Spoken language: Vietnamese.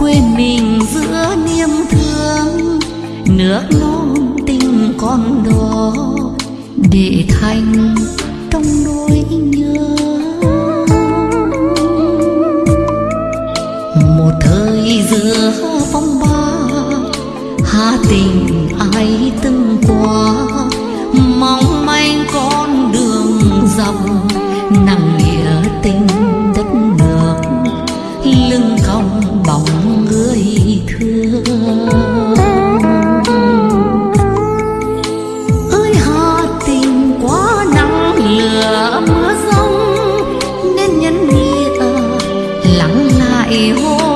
quê mình giữa niềm thương. Nước non tình con đó để thành trong nỗi nhớ. Một thời giữa phong ba, hà tình ai từng qua. Mong manh con đường dọc nặng lắng lại hôn